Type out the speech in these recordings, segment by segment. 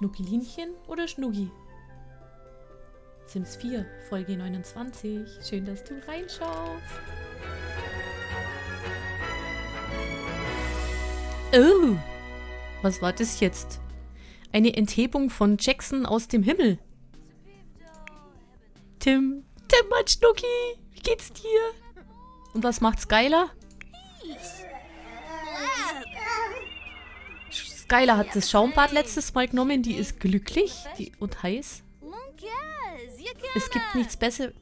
Schnuckelinchen oder Schnuggi? Sims 4, Folge 29. Schön, dass du reinschaust. Oh, was war das jetzt? Eine Enthebung von Jackson aus dem Himmel. Tim, Tim, mein Schnucki, wie geht's dir? Und was macht Skylar? Skylar hat das Schaumbad letztes Mal genommen, die ist glücklich die, und heiß. Es gibt nichts Besseres.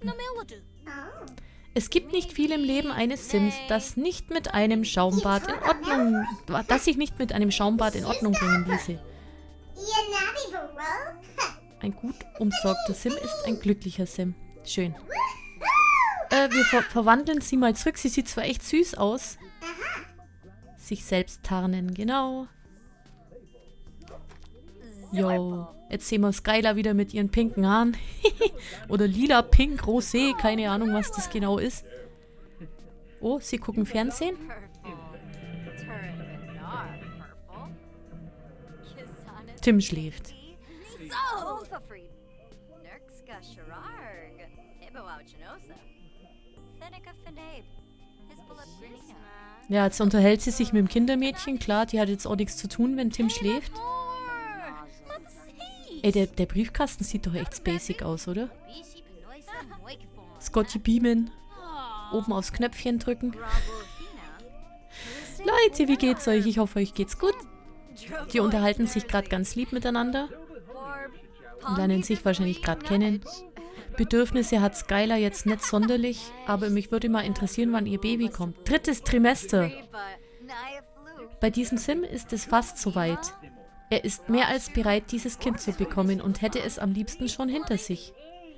Es gibt nicht viel im Leben eines Sims, das nicht mit einem Schaumbad in Ordnung, das sich nicht mit einem Schaumbad in Ordnung bringen ließe. Ein gut umsorgter Sim ist ein glücklicher Sim. Schön. Äh, wir ver verwandeln sie mal zurück. Sie sieht zwar echt süß aus. Sich selbst tarnen, genau. Yo. Jetzt sehen wir Skylar wieder mit ihren pinken Haaren. Oder lila, pink, rosé. Keine Ahnung, was das genau ist. Oh, sie gucken Fernsehen. Tim schläft. Ja, jetzt unterhält sie sich mit dem Kindermädchen. Klar, die hat jetzt auch nichts zu tun, wenn Tim schläft. Ey, der, der Briefkasten sieht doch echt basic aus, oder? Scotty beamen. Oben aufs Knöpfchen drücken. Leute, wie geht's euch? Ich hoffe, euch geht's gut. Die unterhalten sich gerade ganz lieb miteinander. Und lernen sich wahrscheinlich gerade kennen. Bedürfnisse hat Skylar jetzt nicht sonderlich, aber mich würde mal interessieren, wann ihr Baby kommt. Drittes Trimester. Bei diesem Sim ist es fast soweit. Er ist mehr als bereit, dieses Kind zu bekommen und hätte es am liebsten schon hinter sich.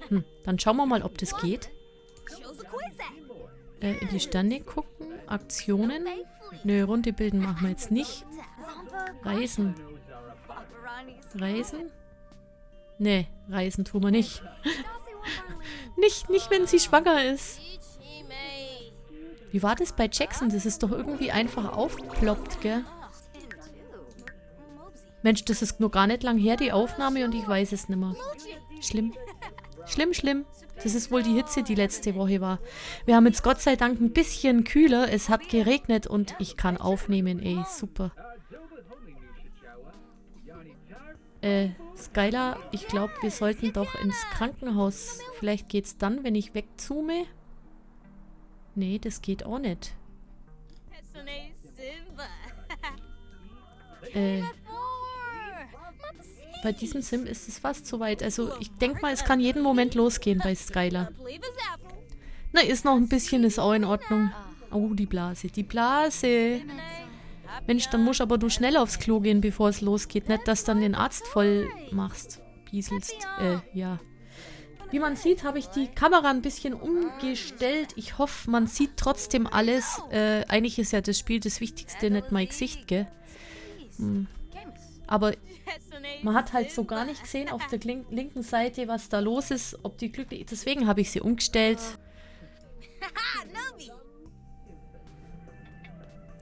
Hm, dann schauen wir mal, ob das geht. Äh, in die Sterne gucken. Aktionen. Nö, Runde bilden machen wir jetzt nicht. Reisen. Reisen? Nee, reisen tun wir nicht. nicht, nicht, wenn sie schwanger ist. Wie war das bei Jackson? Das ist doch irgendwie einfach aufgeploppt, gell? Mensch, das ist nur gar nicht lang her, die Aufnahme, und ich weiß es nicht mehr. Schlimm. Schlimm, schlimm. Das ist wohl die Hitze, die letzte Woche war. Wir haben jetzt Gott sei Dank ein bisschen kühler. Es hat geregnet und ich kann aufnehmen, ey. Super. Äh, Skylar, ich glaube, wir sollten doch ins Krankenhaus. Vielleicht geht's dann, wenn ich wegzoome. Nee, das geht auch nicht. Äh, bei diesem Sim ist es fast soweit. Also ich denke mal, es kann jeden Moment losgehen bei Skylar. Na, ist noch ein bisschen, ist auch in Ordnung. Oh, die Blase. Die Blase. Mensch, dann musst aber du schnell aufs Klo gehen, bevor es losgeht. Nicht, dass dann den Arzt voll machst. Bieselst. Äh, ja. Wie man sieht, habe ich die Kamera ein bisschen umgestellt. Ich hoffe, man sieht trotzdem alles. Äh, eigentlich ist ja das Spiel das Wichtigste, nicht mein Gesicht, gell? Hm. Aber man hat halt so gar nicht gesehen auf der linken Seite, was da los ist, ob die glücklich... Deswegen habe ich sie umgestellt.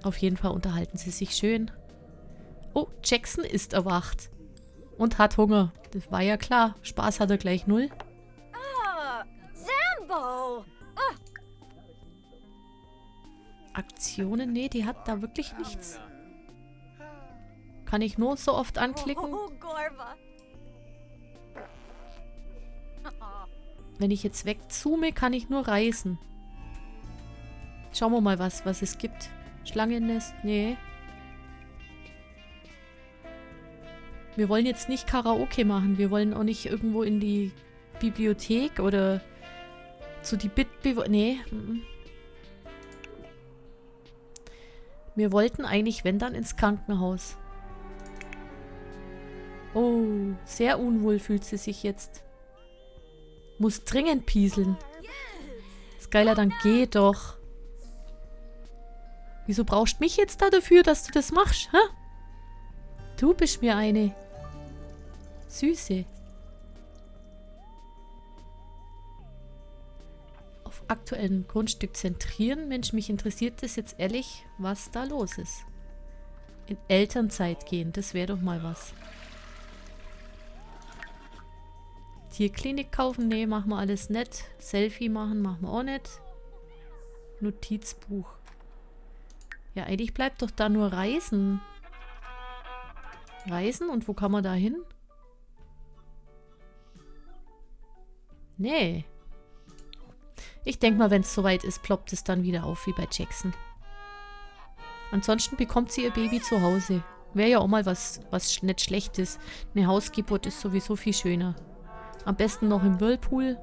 Auf jeden Fall unterhalten sie sich schön. Oh, Jackson ist erwacht. Und hat Hunger. Das war ja klar. Spaß hat er gleich null. Aktionen? Nee, die hat da wirklich nichts. Kann ich nur so oft anklicken? Oh, Wenn ich jetzt wegzoome, kann ich nur reisen. Schauen wir mal, was, was es gibt. Schlangennest? Nee. Wir wollen jetzt nicht Karaoke machen. Wir wollen auch nicht irgendwo in die Bibliothek oder zu die Bitbewohner... Nee. Wir wollten eigentlich, wenn dann, ins Krankenhaus. Oh, sehr unwohl fühlt sie sich jetzt. Muss dringend pieseln. Skylar, dann geh doch. Wieso brauchst du mich jetzt da dafür, dass du das machst, hä? Du bist mir eine. Süße. Auf aktuellem Grundstück zentrieren. Mensch, mich interessiert das jetzt ehrlich, was da los ist. In Elternzeit gehen, das wäre doch mal was. Tierklinik kaufen? Nee, machen wir alles nicht. Selfie machen machen wir auch nicht. Notizbuch. Ja, eigentlich bleibt doch da nur Reisen. Reisen? Und wo kann man da hin? Nee. Ich denke mal, wenn es soweit ist, ploppt es dann wieder auf, wie bei Jackson. Ansonsten bekommt sie ihr Baby zu Hause. Wäre ja auch mal was, was nicht Schlechtes. Eine Hausgeburt ist sowieso viel schöner. Am besten noch im Whirlpool.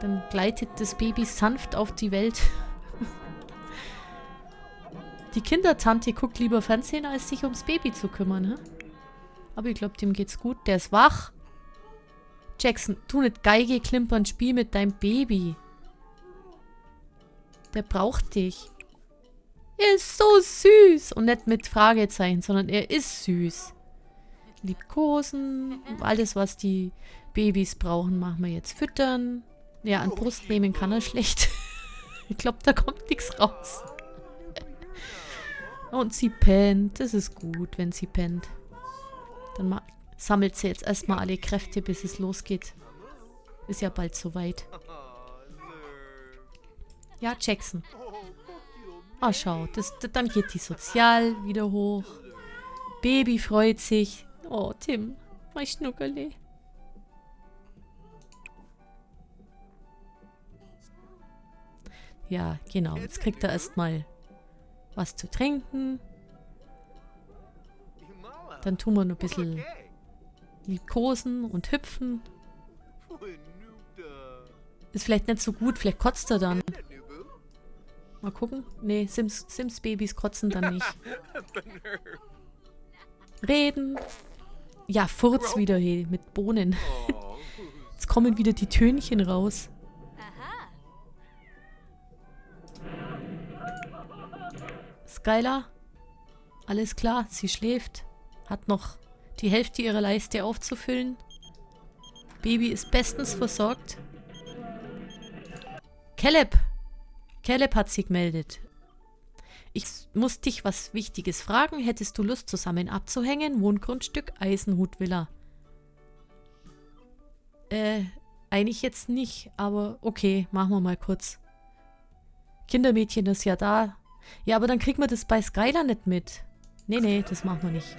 Dann gleitet das Baby sanft auf die Welt. die Kindertante guckt lieber Fernsehen, als sich ums Baby zu kümmern. He? Aber ich glaube, dem geht's gut. Der ist wach. Jackson, tu nicht Geige klimpern, spiel mit deinem Baby. Der braucht dich. Er ist so süß. Und nicht mit Fragezeichen, sondern er ist süß. Liebkosen. Alles, was die Babys brauchen, machen wir jetzt. Füttern. Ja, an Brust nehmen kann er schlecht. ich glaube, da kommt nichts raus. Und sie pennt. Das ist gut, wenn sie pennt. Dann sammelt sie jetzt erstmal alle Kräfte, bis es losgeht. Ist ja bald soweit. Ja, Jackson. Ah, schau, das, das, dann geht die Sozial wieder hoch. Baby freut sich. Oh, Tim, mein Schnuckerli. Ja, genau. Jetzt kriegt er erstmal was zu trinken. Dann tun wir noch ein bisschen liebkosen und hüpfen. Ist vielleicht nicht so gut, vielleicht kotzt er dann. Mal gucken. Nee, Sims, Sims Babys kotzen dann nicht. Reden. Ja, Furz wieder, hey, mit Bohnen. Jetzt kommen wieder die Tönchen raus. Skylar? Alles klar, sie schläft. Hat noch die Hälfte ihrer Leiste aufzufüllen. Baby ist bestens versorgt. Caleb! Caleb hat sie gemeldet. Ich muss dich was Wichtiges fragen. Hättest du Lust, zusammen abzuhängen? Wohngrundstück Eisenhut Villa. Äh, eigentlich jetzt nicht, aber okay, machen wir mal kurz. Kindermädchen ist ja da. Ja, aber dann kriegen wir das bei Skylar nicht mit. Nee, nee, das machen wir nicht.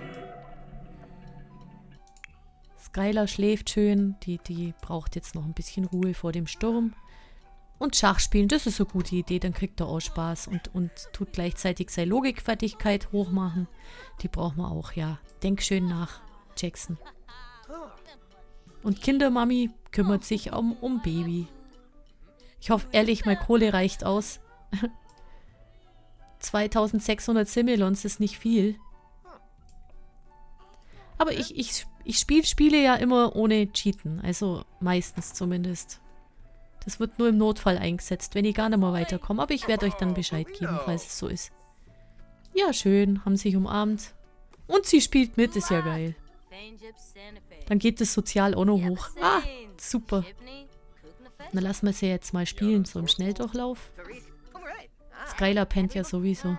Skylar schläft schön. Die, die braucht jetzt noch ein bisschen Ruhe vor dem Sturm. Und Schach spielen, das ist eine gute Idee, dann kriegt er auch Spaß und, und tut gleichzeitig seine Logikfertigkeit hochmachen. Die braucht man auch, ja. Denk schön nach, Jackson. Und Kindermami kümmert sich um, um Baby. Ich hoffe ehrlich, meine Kohle reicht aus. 2600 Similons ist nicht viel. Aber ich, ich, ich spiele Spiele ja immer ohne Cheaten. Also meistens zumindest. Das wird nur im Notfall eingesetzt, wenn ich gar nicht mehr weiterkomme. Aber ich werde euch dann Bescheid geben, falls es so ist. Ja, schön. Haben sich umarmt. Und sie spielt mit, ist ja geil. Dann geht das Sozial auch noch hoch. Ah, super. Dann lassen wir sie jetzt mal spielen, so im Schnelldurchlauf. Skylar pennt ja sowieso.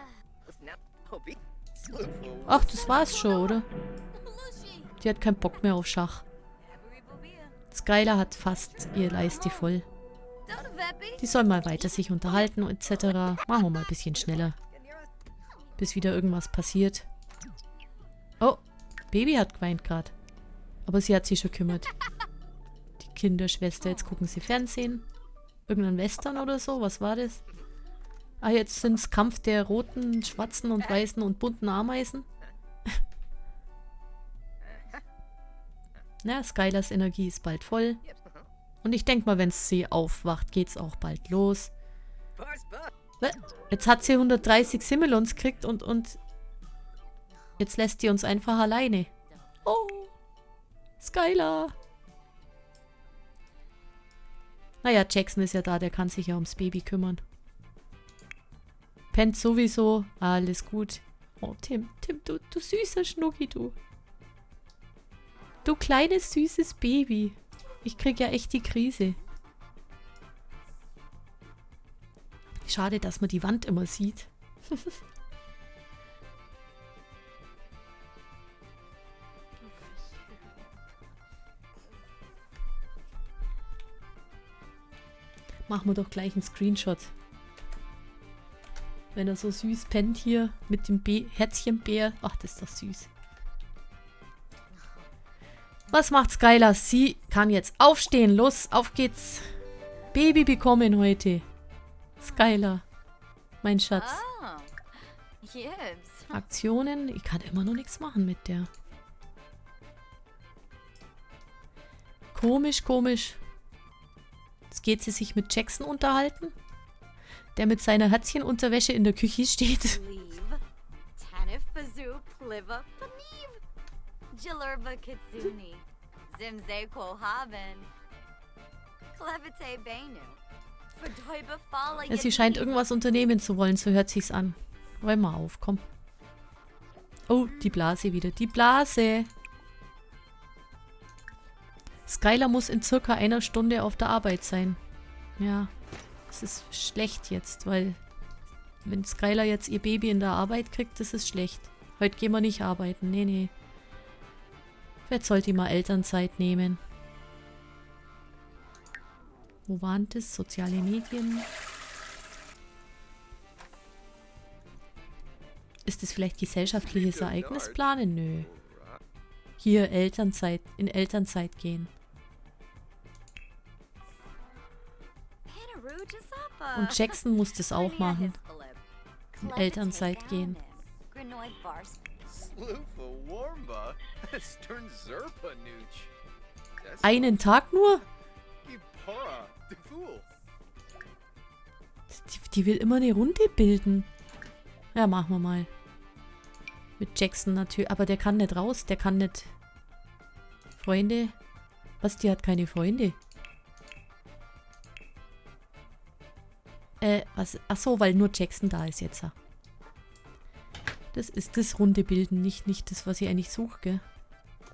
Ach, das war's schon, oder? Die hat keinen Bock mehr auf Schach. Skylar hat fast ihr Leiste voll. Die sollen mal weiter sich unterhalten etc. Machen wir mal ein bisschen schneller. Bis wieder irgendwas passiert. Oh, Baby hat geweint gerade. Aber sie hat sich schon kümmert. Die Kinderschwester. Jetzt gucken sie Fernsehen. Irgendein Western oder so. Was war das? Ah, jetzt sind es Kampf der roten, schwarzen und weißen und bunten Ameisen. Na, Skylers Energie ist bald voll. Und ich denke mal, wenn sie aufwacht, geht es auch bald los. Jetzt hat sie 130 Similons gekriegt und, und jetzt lässt sie uns einfach alleine. Oh, Skylar. Naja, Jackson ist ja da, der kann sich ja ums Baby kümmern. Pennt sowieso. Alles gut. Oh, Tim, Tim, du, du süßer Schnucki, du. Du kleines, süßes Baby. Ich krieg ja echt die Krise. Schade, dass man die Wand immer sieht. Machen wir doch gleich einen Screenshot. Wenn er so süß pennt hier mit dem Be Herzchenbär. Ach, das ist doch süß. Was macht Skylar? Sie kann jetzt aufstehen. Los, auf geht's. Baby bekommen heute. Skylar. Mein Schatz. Oh, Aktionen. Ich kann immer noch nichts machen mit der. Komisch, komisch. Jetzt geht sie sich mit Jackson unterhalten, der mit seiner Herzchenunterwäsche in der Küche steht. Ja, sie scheint irgendwas unternehmen zu wollen, so hört sich's an. Räum mal auf, komm. Oh, die Blase wieder. Die Blase! Skylar muss in circa einer Stunde auf der Arbeit sein. Ja, das ist schlecht jetzt, weil wenn Skylar jetzt ihr Baby in der Arbeit kriegt, das ist schlecht. Heute gehen wir nicht arbeiten. Nee, nee. Vielleicht sollte die mal Elternzeit nehmen. Wo waren das? Soziale Medien. Ist das vielleicht gesellschaftliches Ereignis planen? Nö. Hier Elternzeit, in Elternzeit gehen. Und Jackson muss das auch machen. In Elternzeit gehen. Einen Tag nur? Die, die will immer eine Runde bilden. Ja, machen wir mal. Mit Jackson natürlich. Aber der kann nicht raus. Der kann nicht... Freunde? Was, die hat keine Freunde? Äh, was? Ach so, weil nur Jackson da ist jetzt. Das ist das Runde bilden, nicht, nicht das, was ich eigentlich suche, gell?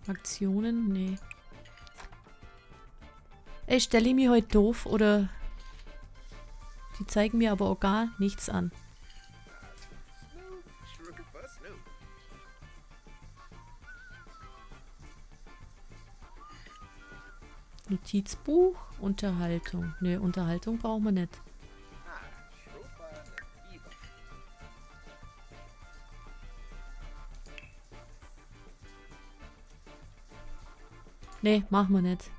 Aktionen? Nee. Ey, stelle ich mich heute doof oder... Die zeigen mir aber auch gar nichts an. Notizbuch, Unterhaltung. Ne, Unterhaltung brauchen wir nicht. Ne, machen wir nicht.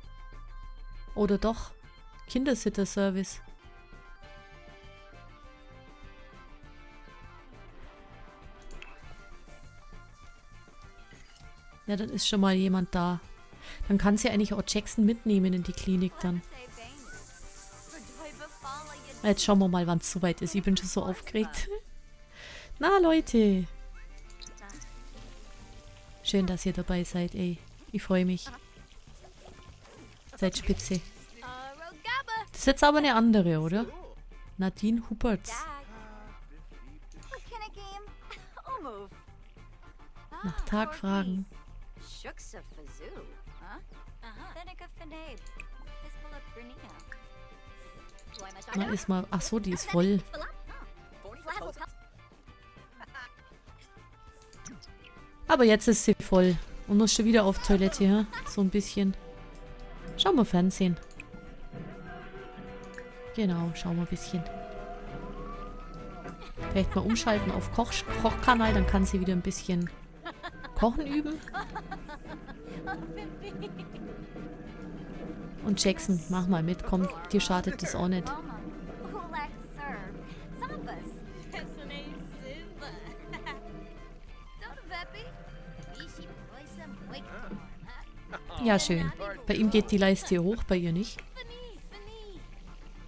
Oder doch? Kindersitter-Service. Ja, dann ist schon mal jemand da. Dann kann sie eigentlich auch Jackson mitnehmen in die Klinik dann. Jetzt schauen wir mal, wann es soweit ist. Ich bin schon so aufgeregt. Na, Leute. Schön, dass ihr dabei seid, ey. Ich freue mich. Seid spitze. Das ist jetzt aber eine andere, oder? Nadine Huppertz. Nach Tag fragen. Na, ist mal... Ach so, die ist voll. Aber jetzt ist sie voll. Und muss schon wieder auf Toilette, ja? So ein bisschen. Schauen wir Fernsehen. Genau, schauen wir ein bisschen. Vielleicht mal umschalten auf Koch Kochkanal, dann kann sie wieder ein bisschen Kochen üben. Und Jackson, mach mal mit, komm, dir schadet das auch nicht. Ja, schön. Bei ihm geht die Leiste hoch, bei ihr nicht.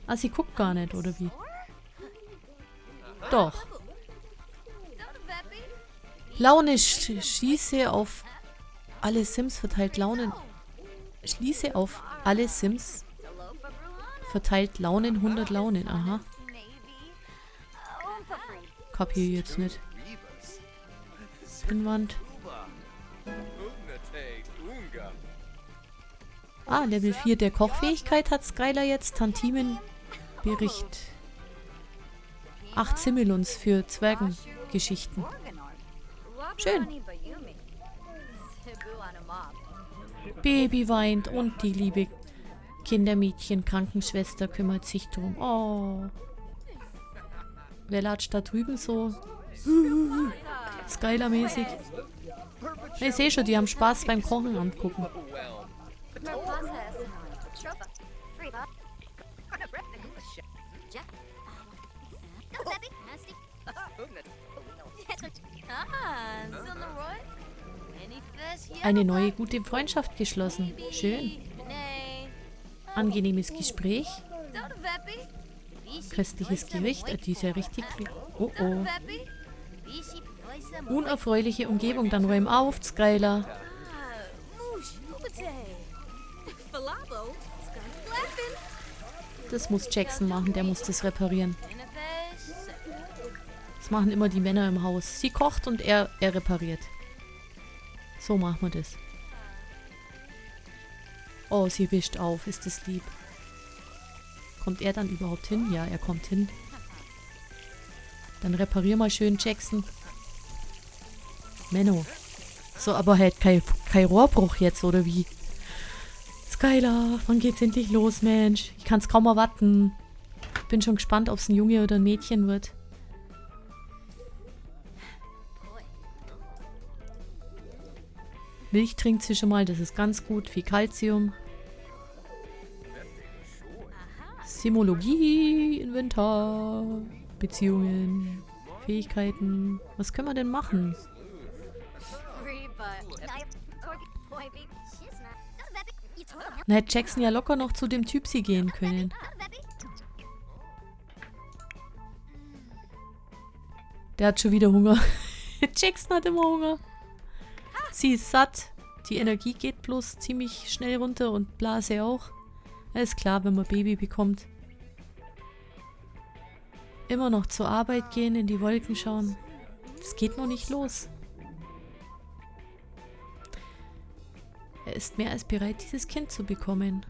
Ah, sie guckt gar nicht, oder wie? Doch. Laune sch schieße auf alle Sims verteilt Launen. Schließe auf alle Sims verteilt Launen 100 Launen. Aha. Kapier jetzt nicht. Pinwand. Ah, Level 4 der Kochfähigkeit hat Skylar jetzt. Tantimenbericht. 8 Similons für Zwergengeschichten. Schön. Baby weint und die liebe Kindermädchen, Krankenschwester kümmert sich drum. Oh. Wer latscht da drüben so? Skylar-mäßig. Ich sehe schon, die haben Spaß beim Kochen angucken. Eine neue gute Freundschaft geschlossen. Schön. Angenehmes Gespräch. Köstliches Gericht. äh, Die ist ja richtig... Oh oh. Poisa Unerfreuliche Umgebung. Dann räum auf, Skylar. Das muss Jackson machen. Der muss das reparieren. Das machen immer die Männer im Haus. Sie kocht und er, er repariert. So machen wir das. Oh, sie wischt auf. Ist das lieb. Kommt er dann überhaupt hin? Ja, er kommt hin. Dann reparier mal schön, Jackson. Menno. So, aber halt kein, kein Rohrbruch jetzt, oder wie? Skylar, wann geht's endlich los, Mensch? Ich kann's kaum erwarten. Bin schon gespannt, ob es ein Junge oder ein Mädchen wird. Milch trinkt sie schon mal, das ist ganz gut. Viel Kalzium. Simologie, Inventar, Beziehungen, Fähigkeiten. Was können wir denn machen? Dann hätte Jackson ja locker noch zu dem Typsi gehen können. Der hat schon wieder Hunger. Jackson hat immer Hunger. Sie ist satt. Die Energie geht bloß ziemlich schnell runter und Blase auch. Ist klar, wenn man Baby bekommt. Immer noch zur Arbeit gehen, in die Wolken schauen. Es geht noch nicht los. Er ist mehr als bereit, dieses Kind zu bekommen.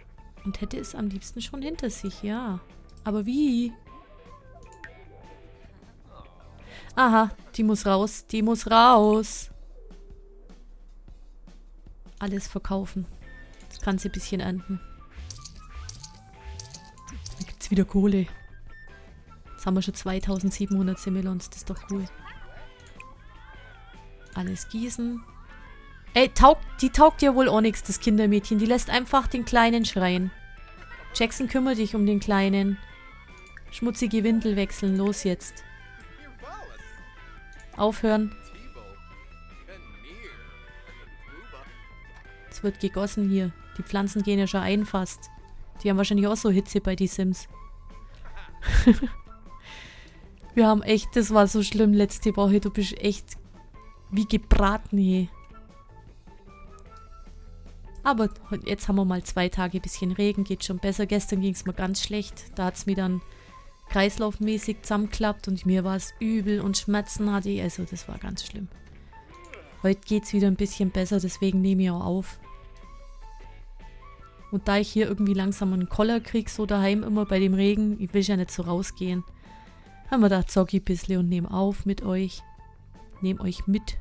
Und hätte es am liebsten schon hinter sich, ja. Aber wie? Aha, die muss raus, die muss raus. Alles verkaufen. Das Ganze bisschen ernten. Da gibt's wieder Kohle. Jetzt haben wir schon 2700 Semmelons, das ist doch cool. Alles gießen. Ey, taugt, die taugt ja wohl auch nichts, das Kindermädchen. Die lässt einfach den Kleinen schreien. Jackson, kümmere dich um den Kleinen. Schmutzige Windel wechseln, los jetzt. Aufhören. Es wird gegossen hier. Die Pflanzen gehen ja schon ein fast. Die haben wahrscheinlich auch so Hitze bei die Sims. Wir haben echt, das war so schlimm letzte Woche. Du bist echt wie gebraten hier. Aber jetzt haben wir mal zwei Tage bisschen Regen, geht schon besser. Gestern ging es mir ganz schlecht. Da hat es mir dann kreislaufmäßig zusammenklappt und mir war es übel und Schmerzen hatte ich. Also das war ganz schlimm. Heute geht es wieder ein bisschen besser, deswegen nehme ich auch auf. Und da ich hier irgendwie langsam einen Koller krieg, so daheim immer bei dem Regen, ich will ja nicht so rausgehen, haben wir da zocki ein bisschen und nehmen auf mit euch. Nehm euch mit.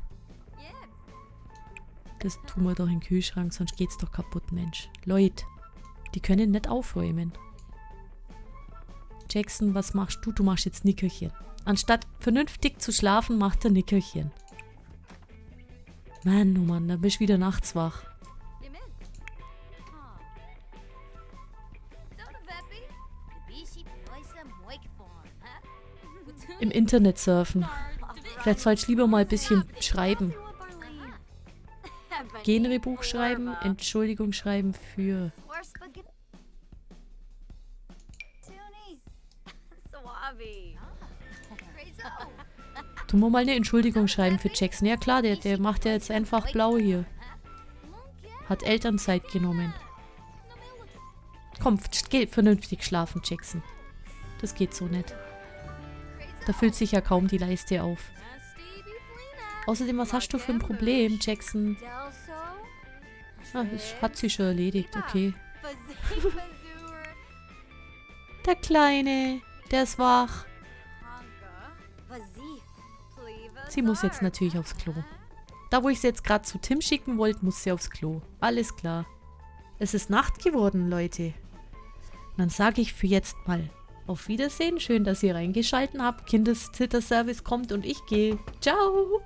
Das tun wir doch in den Kühlschrank, sonst geht's doch kaputt, Mensch. Leute, die können nicht aufräumen. Jackson, was machst du? Du machst jetzt Nickerchen. Anstatt vernünftig zu schlafen, macht er Nickerchen. Mann, oh Mann, da bist du wieder nachts wach. Im Internet surfen. Vielleicht soll ich lieber mal ein bisschen schreiben. Genrebuch schreiben, Entschuldigung schreiben für... Tun wir mal eine Entschuldigung schreiben für Jackson. Ja klar, der, der macht ja jetzt einfach blau hier. Hat Elternzeit genommen. Komm, geh vernünftig schlafen, Jackson. Das geht so nicht. Da füllt sich ja kaum die Leiste auf. Außerdem, was hast du für ein Problem, Jackson? Ah, das hat sie schon erledigt, okay. Der Kleine, der ist wach. Sie muss jetzt natürlich aufs Klo. Da, wo ich sie jetzt gerade zu Tim schicken wollte, muss sie aufs Klo. Alles klar. Es ist Nacht geworden, Leute. dann sage ich für jetzt mal auf Wiedersehen. Schön, dass ihr reingeschalten habt. Kindeszitterservice kommt und ich gehe. Ciao!